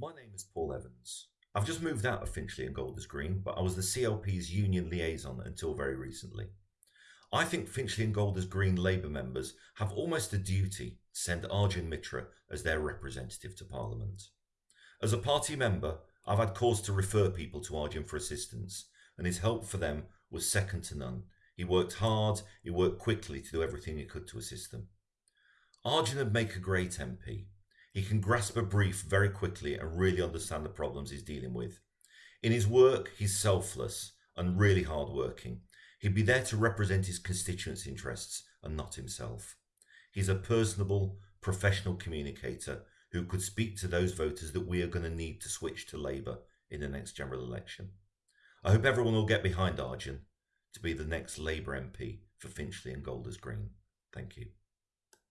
My name is Paul Evans. I've just moved out of Finchley and Golders Green, but I was the CLP's union liaison until very recently. I think Finchley and Golders Green Labour members have almost a duty to send Arjun Mitra as their representative to Parliament. As a party member, I've had cause to refer people to Arjun for assistance, and his help for them was second to none. He worked hard, he worked quickly to do everything he could to assist them. Arjun would make a great MP, he can grasp a brief very quickly and really understand the problems he's dealing with. In his work, he's selfless and really hardworking. He'd be there to represent his constituents' interests and not himself. He's a personable, professional communicator who could speak to those voters that we are going to need to switch to Labour in the next general election. I hope everyone will get behind Arjun to be the next Labour MP for Finchley and Golders Green. Thank you.